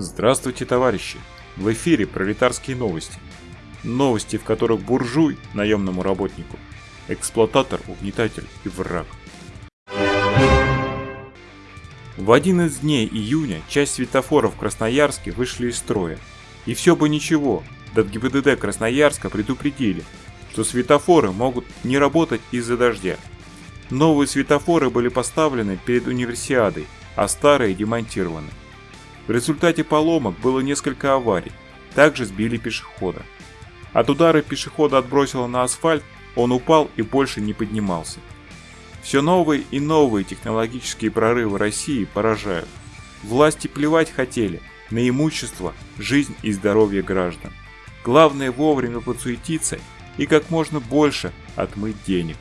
Здравствуйте, товарищи! В эфире пролетарские новости. Новости, в которых буржуй наемному работнику, эксплуататор, угнетатель и враг. В один из дней июня часть светофоров в Красноярске вышли из строя. И все бы ничего, в ГИБДД Красноярска предупредили, что светофоры могут не работать из-за дождя. Новые светофоры были поставлены перед универсиадой, а старые демонтированы. В результате поломок было несколько аварий, также сбили пешехода. От удара пешехода отбросило на асфальт, он упал и больше не поднимался. Все новые и новые технологические прорывы России поражают. Власти плевать хотели на имущество, жизнь и здоровье граждан. Главное вовремя подсуетиться и как можно больше отмыть денег.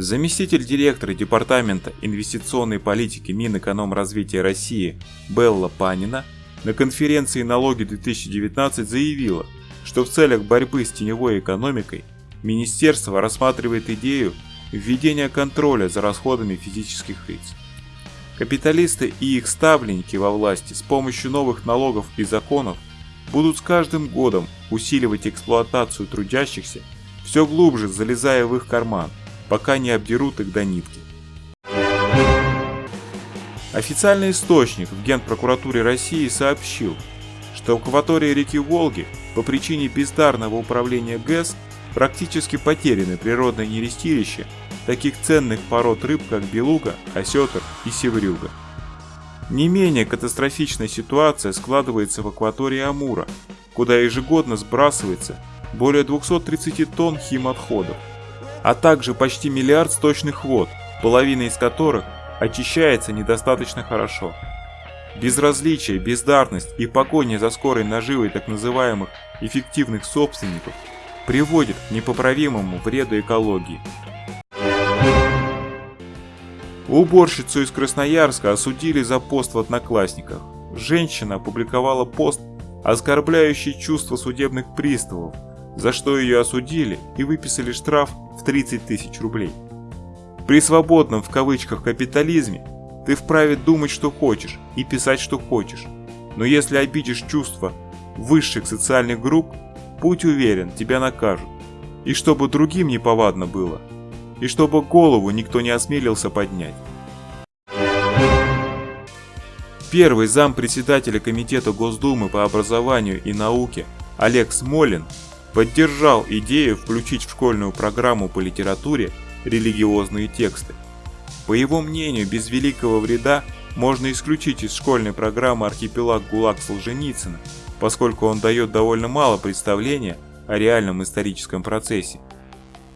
Заместитель директора Департамента инвестиционной политики Минэкономразвития России Белла Панина на конференции «Налоги-2019» заявила, что в целях борьбы с теневой экономикой Министерство рассматривает идею введения контроля за расходами физических лиц. Капиталисты и их ставленники во власти с помощью новых налогов и законов будут с каждым годом усиливать эксплуатацию трудящихся, все глубже залезая в их карман – пока не обдерут их до нитки. Официальный источник в Генпрокуратуре России сообщил, что в акватории реки Волги по причине бездарного управления ГЭС практически потеряны природные нерестилища таких ценных пород рыб, как белуга, осетр и севрюга. Не менее катастрофичная ситуация складывается в акватории Амура, куда ежегодно сбрасывается более 230 тонн химотходов а также почти миллиард сточных вод, половина из которых очищается недостаточно хорошо. Безразличие, бездарность и погоня за скорой наживой так называемых эффективных собственников приводит к непоправимому вреду экологии. Уборщицу из Красноярска осудили за пост в Одноклассниках. Женщина опубликовала пост, оскорбляющий чувства судебных приставов, за что ее осудили и выписали штраф в 30 тысяч рублей. При свободном в кавычках капитализме ты вправе думать, что хочешь, и писать, что хочешь. Но если обидишь чувства высших социальных групп, будь уверен, тебя накажут. И чтобы другим не повадно было. И чтобы голову никто не осмелился поднять. Первый зам председателя Комитета Госдумы по образованию и науке Олег Смолин поддержал идею включить в школьную программу по литературе религиозные тексты. По его мнению, без великого вреда можно исключить из школьной программы архипелаг ГУЛАГ Солженицына, поскольку он дает довольно мало представления о реальном историческом процессе.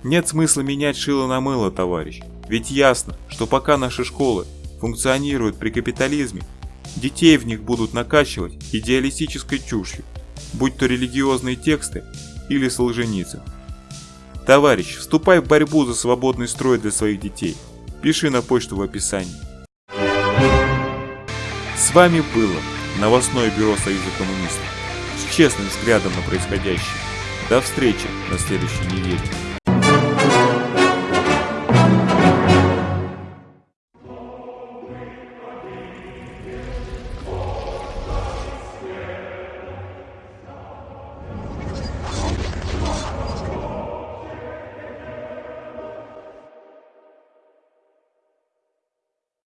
Нет смысла менять шило на мыло, товарищ, ведь ясно, что пока наши школы функционируют при капитализме, детей в них будут накачивать идеалистической чушью, будь то религиозные тексты или Солженицын. Товарищ, вступай в борьбу за свободный строй для своих детей. Пиши на почту в описании. С вами было новостное бюро Союза коммунистов с честным взглядом на происходящее. До встречи на следующей неделе.